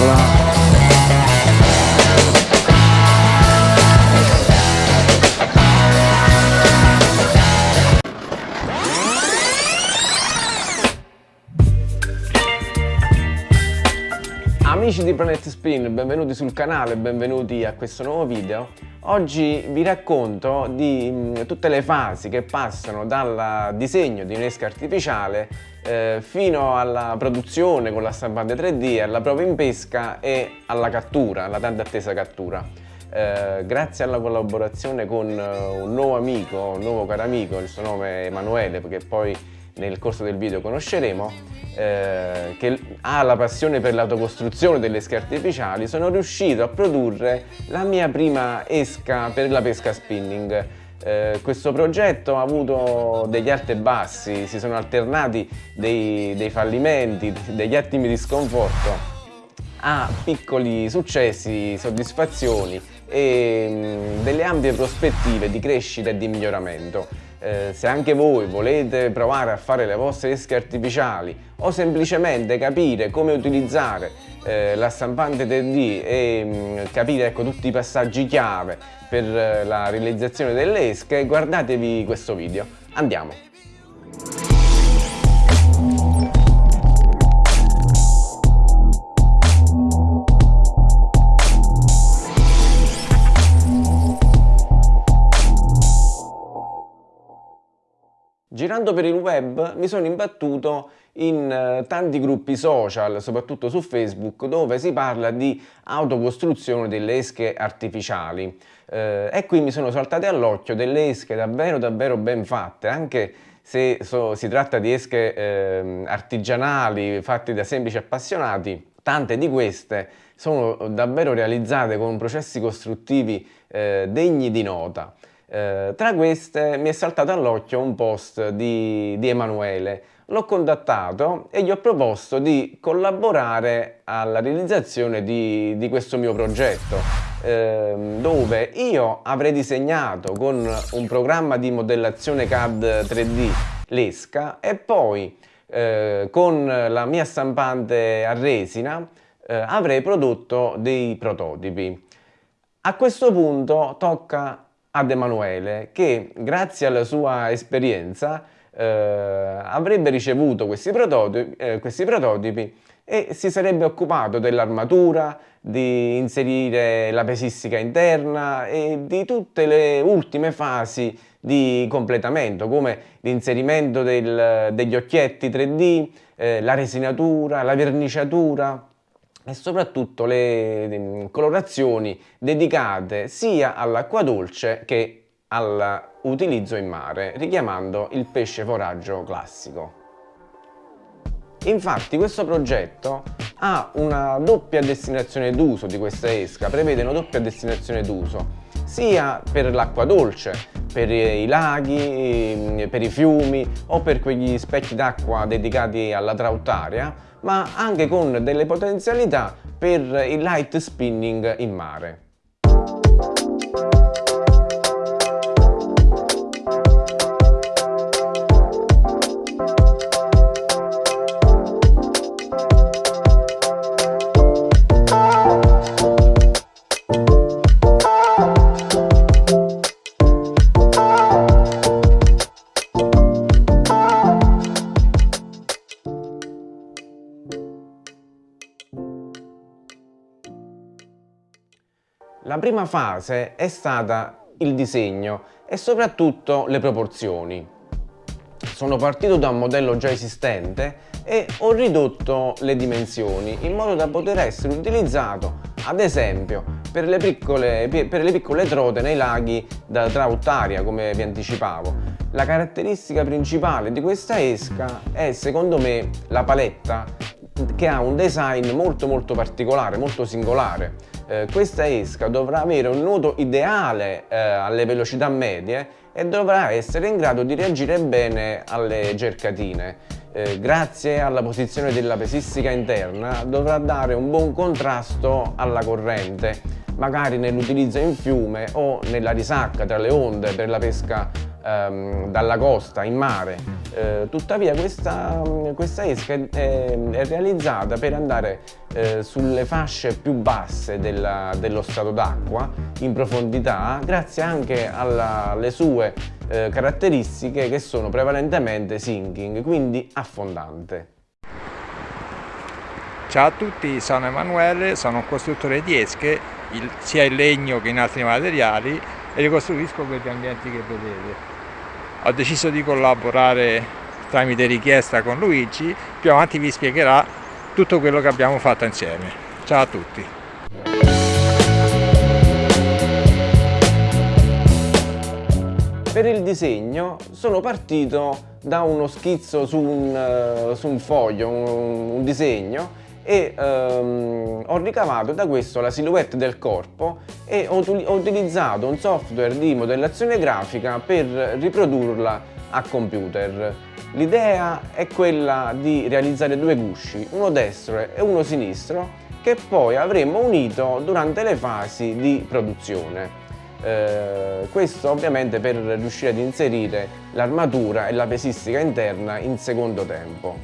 Eccola. Amici di Planet Spin, benvenuti sul canale, benvenuti a questo nuovo video. Oggi vi racconto di mh, tutte le fasi che passano dal disegno di un'esca artificiale eh, fino alla produzione con la stampante 3D, alla prova in pesca e alla cattura, alla tanto attesa cattura. Eh, grazie alla collaborazione con uh, un nuovo amico, un nuovo caro amico, il suo nome è Emanuele, che poi nel corso del video conosceremo, eh, che ha la passione per l'autocostruzione delle esche artificiali, sono riuscito a produrre la mia prima esca per la pesca spinning. Eh, questo progetto ha avuto degli alti e bassi, si sono alternati dei, dei fallimenti, degli attimi di sconforto a piccoli successi, soddisfazioni e mh, delle ampie prospettive di crescita e di miglioramento. Eh, se anche voi volete provare a fare le vostre esche artificiali o semplicemente capire come utilizzare eh, la stampante 3D e mh, capire ecco, tutti i passaggi chiave per eh, la realizzazione delle esche, guardatevi questo video. Andiamo! Girando per il web mi sono imbattuto in eh, tanti gruppi social, soprattutto su Facebook, dove si parla di autocostruzione delle esche artificiali. Eh, e qui mi sono saltate all'occhio delle esche davvero davvero ben fatte, anche se so, si tratta di esche eh, artigianali fatte da semplici appassionati, tante di queste sono davvero realizzate con processi costruttivi eh, degni di nota. Eh, tra queste mi è saltato all'occhio un post di, di Emanuele. L'ho contattato e gli ho proposto di collaborare alla realizzazione di, di questo mio progetto, eh, dove io avrei disegnato con un programma di modellazione CAD 3D l'esca e poi eh, con la mia stampante a resina eh, avrei prodotto dei prototipi. A questo punto tocca ad Emanuele che grazie alla sua esperienza eh, avrebbe ricevuto questi prototipi, eh, questi prototipi e si sarebbe occupato dell'armatura, di inserire la pesistica interna e di tutte le ultime fasi di completamento come l'inserimento degli occhietti 3D, eh, la resinatura, la verniciatura e soprattutto le colorazioni dedicate sia all'acqua dolce che all'utilizzo in mare, richiamando il pesce foraggio classico. Infatti questo progetto ha una doppia destinazione d'uso di questa esca, prevede una doppia destinazione d'uso, sia per l'acqua dolce, per i laghi, per i fiumi o per quegli specchi d'acqua dedicati alla trautaria, ma anche con delle potenzialità per il light spinning in mare. Prima fase è stata il disegno e soprattutto le proporzioni. Sono partito da un modello già esistente e ho ridotto le dimensioni in modo da poter essere utilizzato ad esempio per le piccole, per le piccole trote nei laghi da trautaria come vi anticipavo. La caratteristica principale di questa esca è secondo me la paletta che ha un design molto molto particolare, molto singolare eh, questa esca dovrà avere un nuoto ideale eh, alle velocità medie e dovrà essere in grado di reagire bene alle cercatine. Eh, grazie alla posizione della pesistica interna dovrà dare un buon contrasto alla corrente, magari nell'utilizzo in fiume o nella risacca tra le onde per la pesca ehm, dalla costa in mare. Eh, tuttavia questa, questa esca è, è realizzata per andare eh, sulle fasce più basse della, dello strato d'acqua in profondità grazie anche alla, alle sue eh, caratteristiche che sono prevalentemente sinking, quindi affondante. Ciao a tutti, sono Emanuele, sono un costruttore di esche, il, sia in legno che in altri materiali e ricostruisco quegli ambienti che vedete. Ho deciso di collaborare tramite richiesta con Luigi, più avanti vi spiegherà tutto quello che abbiamo fatto insieme. Ciao a tutti! Per il disegno sono partito da uno schizzo su un, uh, su un foglio, un, un disegno e um, ho ricavato da questo la silhouette del corpo e ho, ho utilizzato un software di modellazione grafica per riprodurla a computer. L'idea è quella di realizzare due gusci, uno destro e uno sinistro, che poi avremmo unito durante le fasi di produzione. Eh, questo ovviamente per riuscire ad inserire l'armatura e la pesistica interna in secondo tempo.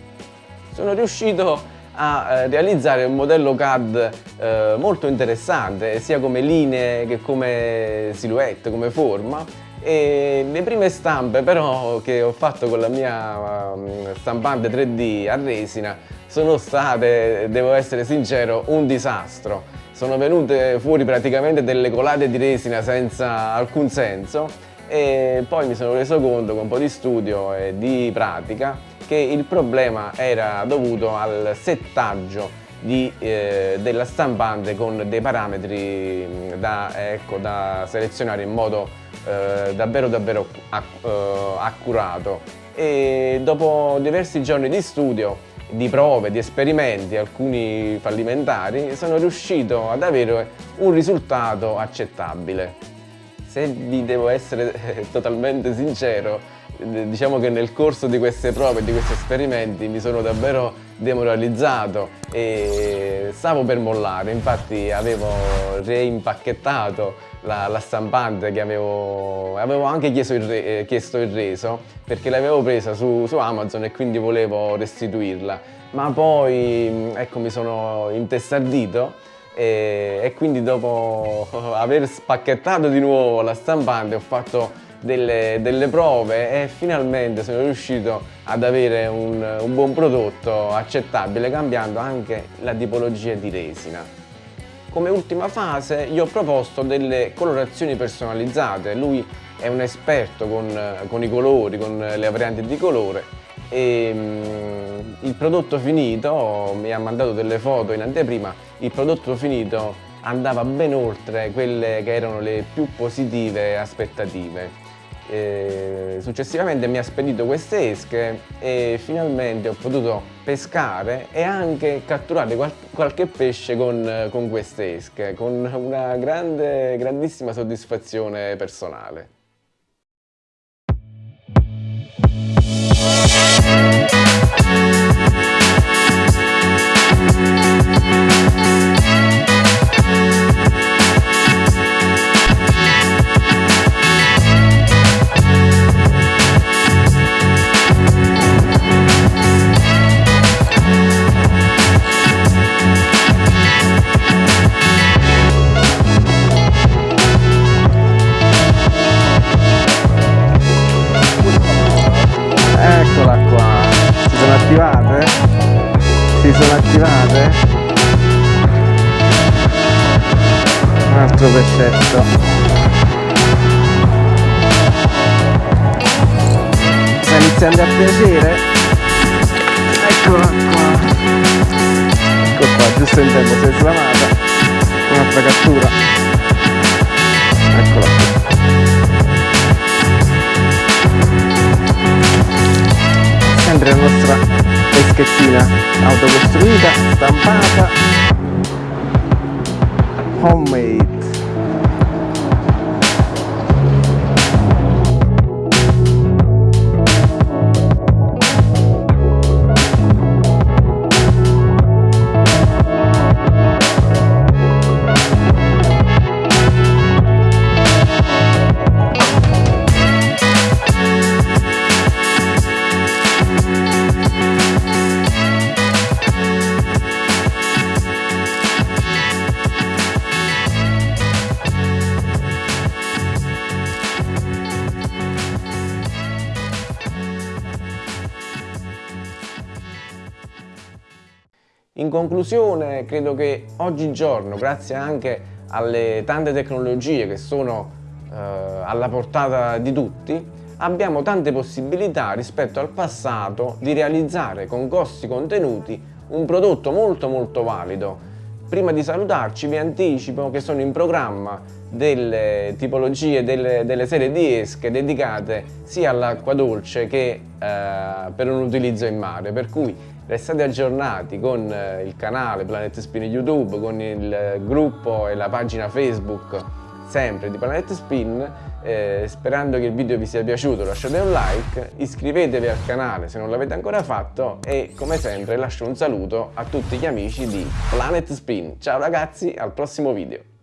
Sono riuscito a eh, realizzare un modello CAD eh, molto interessante sia come linee che come silhouette, come forma e le prime stampe però che ho fatto con la mia um, stampante 3D a resina sono state, devo essere sincero, un disastro. Sono venute fuori praticamente delle colate di resina senza alcun senso e poi mi sono reso conto con un po' di studio e di pratica che il problema era dovuto al settaggio di, eh, della stampante con dei parametri mm, da, ecco, da selezionare in modo eh, davvero davvero acc eh, accurato e dopo diversi giorni di studio di prove, di esperimenti, alcuni fallimentari, sono riuscito ad avere un risultato accettabile. Se vi devo essere totalmente sincero, diciamo che nel corso di queste prove, di questi esperimenti mi sono davvero demoralizzato e stavo per mollare, infatti avevo reimpacchettato la, la stampante che avevo, avevo anche chiesto il, re, eh, chiesto il, reso perché l'avevo presa su, su Amazon e quindi volevo restituirla, ma poi ecco mi sono intestardito e, e quindi dopo aver spacchettato di nuovo la stampante ho fatto delle, delle, prove e finalmente sono riuscito ad avere un, un, buon prodotto accettabile cambiando anche la tipologia di resina. Come ultima fase gli ho proposto delle colorazioni personalizzate, lui è un esperto con, con i colori, con le varianti di colore e um, il prodotto finito, mi ha mandato delle foto in anteprima, il prodotto finito andava ben oltre quelle che erano le più positive aspettative. E successivamente mi ha spedito queste esche e finalmente ho potuto pescare e anche catturare qual qualche pesce con, con queste esche, con una grande, grandissima soddisfazione personale. Pescetto sta iniziando a piacere? Eccola qua. Ecco qua giusto in tempo si è slamata. Un'altra cattura. Eccola. Qui sempre la nostra peschettina autocostruita, stampata, homemade. In conclusione, credo che oggigiorno, grazie anche alle tante tecnologie che sono eh, alla portata di tutti, abbiamo tante possibilità rispetto al passato di realizzare con costi contenuti un prodotto molto molto valido. Prima di salutarci vi anticipo che sono in programma delle tipologie, delle, delle serie di esche dedicate sia all'acqua dolce che eh, per un utilizzo in mare, per cui restate aggiornati con eh, il canale Planet Spin YouTube, con il gruppo e la pagina Facebook sempre di Planet Spin eh, sperando che il video vi sia piaciuto lasciate un like iscrivetevi al canale se non l'avete ancora fatto e come sempre lascio un saluto a tutti gli amici di Planet Spin. Ciao ragazzi al prossimo video